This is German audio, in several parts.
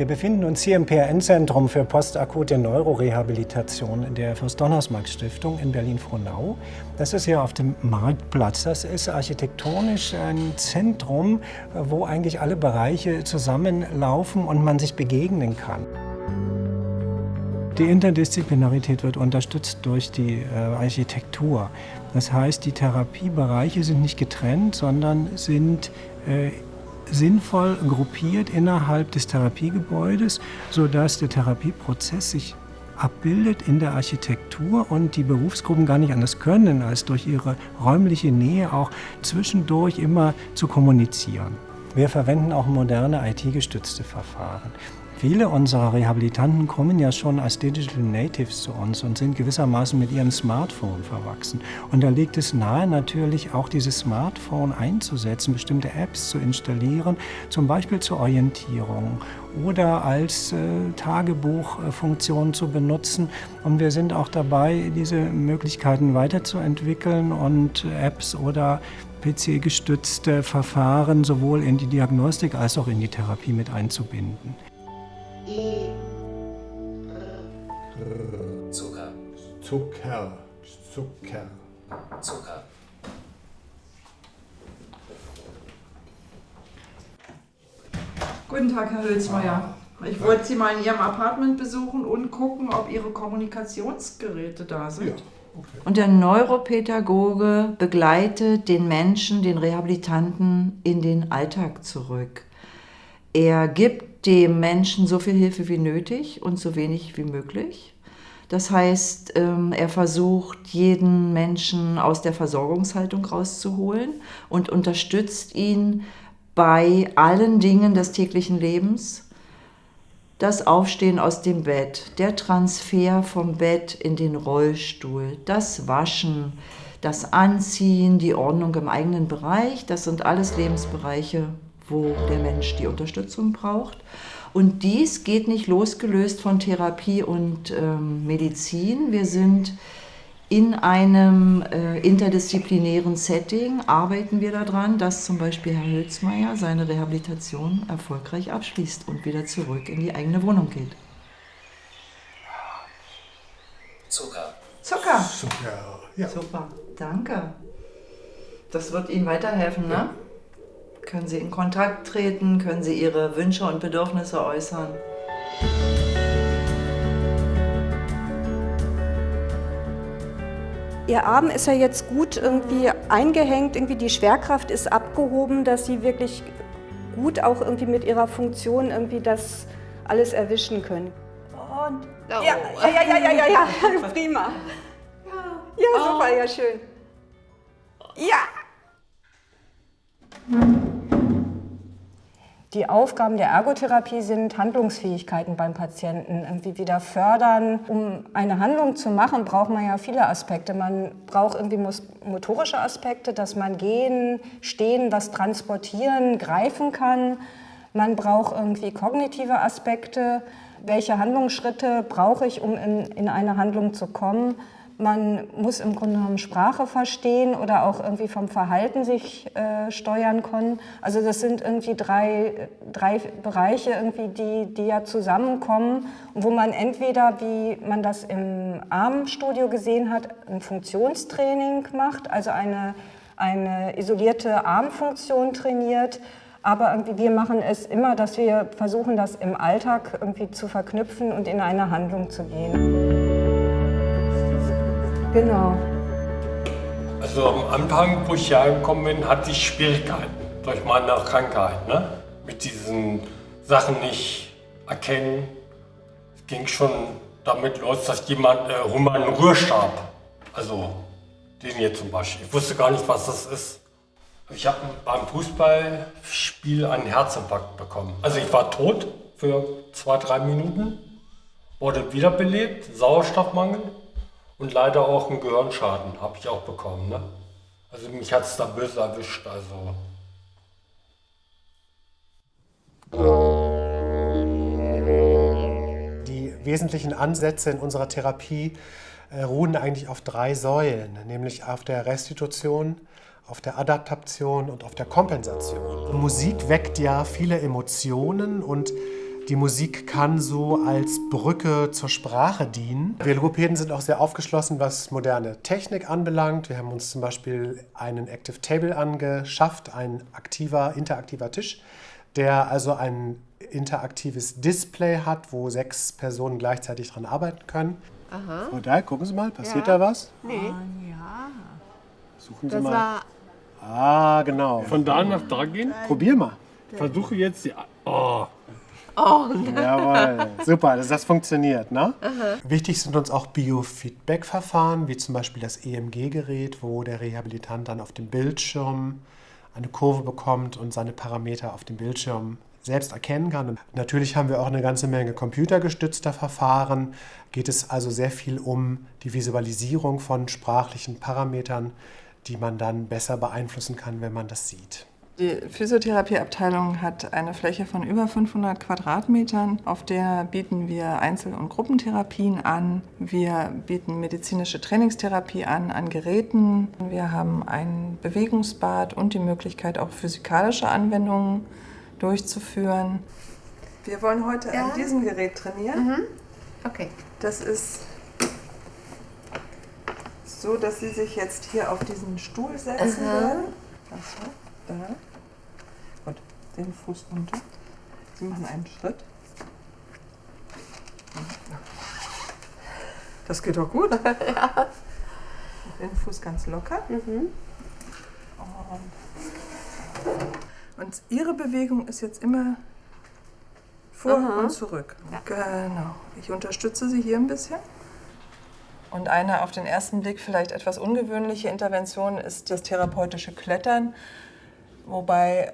Wir befinden uns hier im PRN-Zentrum für postakute Neurorehabilitation der Fürst-Donnersmarck-Stiftung in Berlin-Frohnau. Das ist hier auf dem Marktplatz. Das ist architektonisch ein Zentrum, wo eigentlich alle Bereiche zusammenlaufen und man sich begegnen kann. Die Interdisziplinarität wird unterstützt durch die äh, Architektur. Das heißt, die Therapiebereiche sind nicht getrennt, sondern sind äh, sinnvoll gruppiert innerhalb des Therapiegebäudes, sodass der Therapieprozess sich abbildet in der Architektur und die Berufsgruppen gar nicht anders können, als durch ihre räumliche Nähe auch zwischendurch immer zu kommunizieren. Wir verwenden auch moderne IT-gestützte Verfahren. Viele unserer Rehabilitanten kommen ja schon als Digital Natives zu uns und sind gewissermaßen mit ihrem Smartphone verwachsen. Und da liegt es nahe, natürlich auch dieses Smartphone einzusetzen, bestimmte Apps zu installieren, zum Beispiel zur Orientierung oder als äh, Tagebuchfunktion zu benutzen. Und wir sind auch dabei, diese Möglichkeiten weiterzuentwickeln und Apps oder PC-gestützte Verfahren sowohl in die Diagnostik als auch in die Therapie mit einzubinden. Zucker. Zucker. Zucker. Zucker. Guten Tag, Herr Hülsmeier. Ich wollte Sie mal in Ihrem Apartment besuchen und gucken, ob Ihre Kommunikationsgeräte da sind. Ja, okay. Und der Neuropädagoge begleitet den Menschen, den Rehabilitanten in den Alltag zurück. Er gibt dem Menschen so viel Hilfe wie nötig und so wenig wie möglich. Das heißt, ähm, er versucht, jeden Menschen aus der Versorgungshaltung rauszuholen und unterstützt ihn bei allen Dingen des täglichen Lebens. Das Aufstehen aus dem Bett, der Transfer vom Bett in den Rollstuhl, das Waschen, das Anziehen, die Ordnung im eigenen Bereich, das sind alles Lebensbereiche, wo der Mensch die Unterstützung braucht. Und dies geht nicht losgelöst von Therapie und ähm, Medizin. Wir sind in einem äh, interdisziplinären Setting, arbeiten wir daran, dass zum Beispiel Herr Hülsmeier seine Rehabilitation erfolgreich abschließt und wieder zurück in die eigene Wohnung geht. Zucker. Zucker. Zucker. Ja. Super, danke. Das wird Ihnen weiterhelfen, ne? Können Sie in Kontakt treten, können Sie Ihre Wünsche und Bedürfnisse äußern. Ihr Arm ist ja jetzt gut irgendwie eingehängt, irgendwie die Schwerkraft ist abgehoben, dass Sie wirklich gut auch irgendwie mit Ihrer Funktion irgendwie das alles erwischen können. Und ja, ja, ja, ja, ja, ja, ja, prima. Ja, super, ja, schön. Ja. Die Aufgaben der Ergotherapie sind Handlungsfähigkeiten beim Patienten irgendwie wieder fördern. Um eine Handlung zu machen, braucht man ja viele Aspekte. Man braucht irgendwie motorische Aspekte, dass man gehen, stehen, was transportieren, greifen kann. Man braucht irgendwie kognitive Aspekte. Welche Handlungsschritte brauche ich, um in, in eine Handlung zu kommen? Man muss im Grunde genommen Sprache verstehen oder auch irgendwie vom Verhalten sich äh, steuern können. Also das sind irgendwie drei, drei Bereiche, irgendwie, die, die ja zusammenkommen, wo man entweder, wie man das im Armstudio gesehen hat, ein Funktionstraining macht, also eine, eine isolierte Armfunktion trainiert, aber irgendwie wir machen es immer, dass wir versuchen, das im Alltag irgendwie zu verknüpfen und in eine Handlung zu gehen. Genau. Also am Anfang, wo ich hier angekommen bin, hatte ich Schwierigkeiten durch meine Krankheit. Ne? Mit diesen Sachen nicht erkennen. Es ging schon damit los, dass jemand äh, Roman Rührstab, also den hier zum Beispiel, ich wusste gar nicht, was das ist. Ich habe beim Fußballspiel einen Herzinfarkt bekommen. Also ich war tot für zwei, drei Minuten, wurde wiederbelebt, Sauerstoffmangel und leider auch einen Gehirnschaden habe ich auch bekommen. Ne? Also mich hat es da böse erwischt. Also. Die wesentlichen Ansätze in unserer Therapie äh, ruhen eigentlich auf drei Säulen, nämlich auf der Restitution, auf der Adaptation und auf der Kompensation. Musik weckt ja viele Emotionen und Die Musik kann so als Brücke zur Sprache dienen. Wir Logopäden sind auch sehr aufgeschlossen, was moderne Technik anbelangt. Wir haben uns zum Beispiel einen Active Table angeschafft, ein aktiver, interaktiver Tisch, der also ein interaktives Display hat, wo sechs Personen gleichzeitig dran arbeiten können. Aha. Frau Dahl, gucken Sie mal, passiert Ja. da was? Nee, Suchen Sie das mal. war. Ah, genau. Von da nach da gehen? Probier mal. Versuche jetzt die. Oh, Oh, Jawohl, super, dass das funktioniert. Ne? Wichtig sind uns auch Biofeedback-Verfahren, wie zum Beispiel das EMG-Gerät, wo der Rehabilitant dann auf dem Bildschirm eine Kurve bekommt und seine Parameter auf dem Bildschirm selbst erkennen kann. Und natürlich haben wir auch eine ganze Menge computergestützter Verfahren. Geht es also sehr viel um die Visualisierung von sprachlichen Parametern, die man dann besser beeinflussen kann, wenn man das sieht. Die Physiotherapieabteilung hat eine Fläche von über 500 Quadratmetern. Auf der bieten wir Einzel- und Gruppentherapien an. Wir bieten medizinische Trainingstherapie an, an Geräten. Wir haben ein Bewegungsbad und die Möglichkeit, auch physikalische Anwendungen durchzuführen. Wir wollen heute Ja. an diesem Gerät trainieren. okay. Das ist so, dass Sie sich jetzt hier auf diesen Stuhl setzen Aha. werden. Achso, da. Gut, den Fuß runter. Sie machen einen Schritt. Das geht doch gut. ja. Den Fuß ganz locker. Und, und Ihre Bewegung ist jetzt immer vor Aha. und zurück. Genau. Ich unterstütze Sie hier ein bisschen. Und eine auf den ersten Blick vielleicht etwas ungewöhnliche Intervention ist das therapeutische Klettern, wobei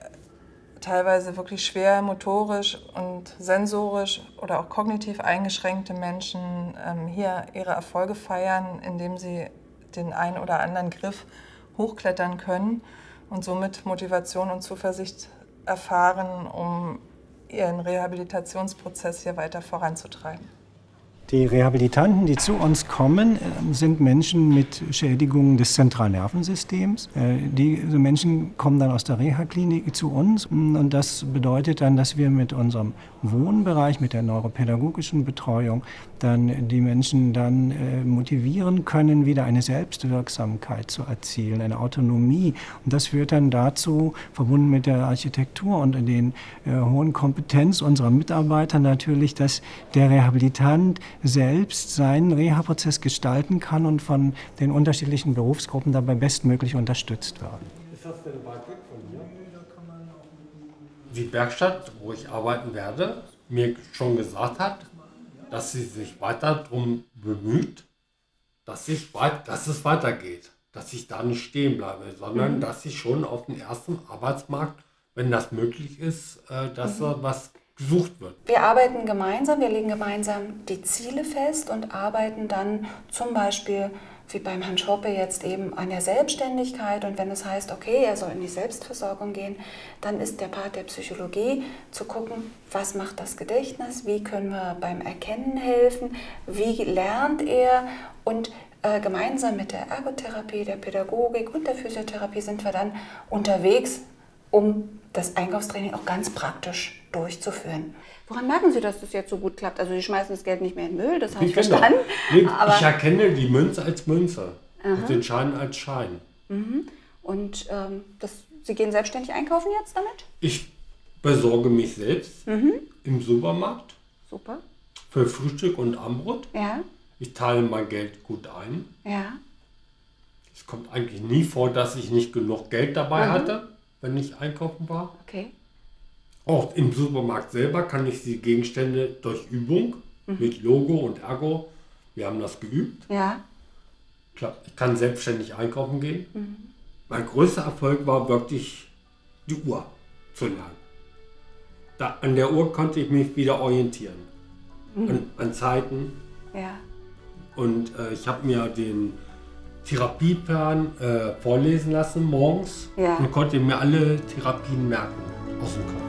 teilweise wirklich schwer motorisch und sensorisch oder auch kognitiv eingeschränkte Menschen ähm, hier ihre Erfolge feiern, indem sie den einen oder anderen Griff hochklettern können und somit Motivation und Zuversicht erfahren, um ihren Rehabilitationsprozess hier weiter voranzutreiben. Die Rehabilitanten, die zu uns kommen, äh, sind Menschen mit Schädigungen des Zentralnervensystems. Äh, Diese Menschen kommen dann aus der Reha-Klinik zu uns und das bedeutet dann, dass wir mit unserem Wohnbereich, mit der neuropädagogischen Betreuung, dann die Menschen dann äh, motivieren können, wieder eine Selbstwirksamkeit zu erzielen, eine Autonomie. Und das führt dann dazu, verbunden mit der Architektur und den hohen Kompetenz unserer Mitarbeiter natürlich, dass der Rehabilitant selbst seinen Reha-Prozess gestalten kann und von den unterschiedlichen Berufsgruppen dabei bestmöglich unterstützt wird. ist das denn weit weg von hier? Die Werkstatt, wo ich arbeiten werde, mir schon gesagt hat, dass sie sich weiter darum bemüht, dass, ich weit, dass es weitergeht. Dass ich da nicht stehen bleibe, sondern dass ich schon auf dem ersten Arbeitsmarkt, wenn das möglich ist, äh, dass da was gesucht wird. Wir arbeiten gemeinsam, wir legen gemeinsam die Ziele fest und arbeiten dann zum Beispiel wie beim Herrn Schoppe jetzt eben an der Selbstständigkeit. Und wenn es heißt, okay, er soll in die Selbstversorgung gehen, dann ist der Part der Psychologie zu gucken, was macht das Gedächtnis, wie können wir beim Erkennen helfen, wie lernt er und äh, gemeinsam mit der Ergotherapie, der Pädagogik und der Physiotherapie sind wir dann unterwegs, um das Einkaufstraining auch ganz praktisch durchzuführen. Woran merken Sie, dass das jetzt so gut klappt? Also Sie schmeißen das Geld nicht mehr in den Müll, das habe ich verstanden. Nee, aber, ich erkenne die Münze als Münze und den Schein als Schein. und ähm, das, Sie gehen selbstständig einkaufen jetzt damit? Ich besorge mich selbst im Supermarkt Super. für Frühstück und Abendbrot. Ja, Ich teile mein Geld gut ein. ja. Es kommt eigentlich nie vor, dass ich nicht genug Geld dabei hatte, wenn ich einkaufen war. Okay. Auch im Supermarkt selber kann ich die Gegenstände durch Übung mit Logo und Ergo, wir haben das geübt. Ja. Ich kann selbstständig einkaufen gehen. Mein größter Erfolg war wirklich die Uhr zu lernen. Da, an der Uhr konnte ich mich wieder orientieren. An, an Zeiten. Ja. Und äh, ich habe mir den Therapieplan äh, vorlesen lassen morgens Ja. und konnte mir alle Therapien merken aus dem Kopf.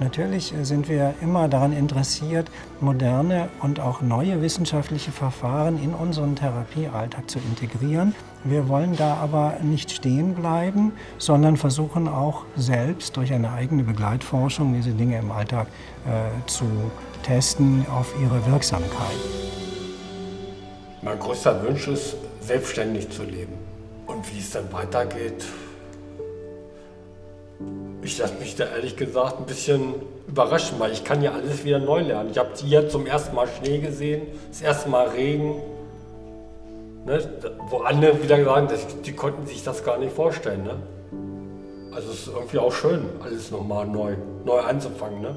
Natürlich sind wir immer daran interessiert, moderne und auch neue wissenschaftliche Verfahren in unseren Therapiealltag zu integrieren. Wir wollen da aber nicht stehen bleiben, sondern versuchen auch selbst durch eine eigene Begleitforschung diese Dinge im Alltag äh, zu testen auf ihre Wirksamkeit. Mein größter Wunsch ist, selbstständig zu leben. Und wie es dann weitergeht, ich lasse mich da ehrlich gesagt ein bisschen überraschen, weil ich kann ja alles wieder neu lernen. Ich habe hier zum ersten Mal Schnee gesehen, das erste Mal Regen. Ne? Wo andere wieder sagen, die konnten sich das gar nicht vorstellen. Ne? Also es ist irgendwie auch schön, alles nochmal neu, neu anzufangen. Ne?